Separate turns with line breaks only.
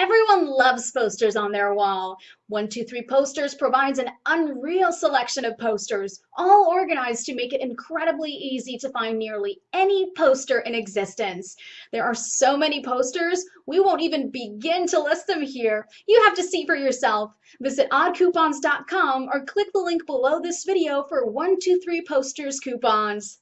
Everyone loves posters on their wall. 123 Posters provides an unreal selection of posters, all organized to make it incredibly easy to find nearly any poster in existence. There are so many posters, we won't even begin to list them here. You have to see for yourself. Visit oddcoupons.com or click the link below this video for 123 Posters coupons.